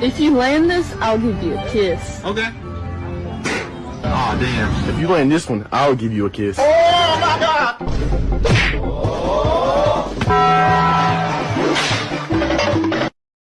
If you land this, I'll give you a kiss. Okay. Aw, damn. If you land this one, I'll give you a kiss. Oh my god!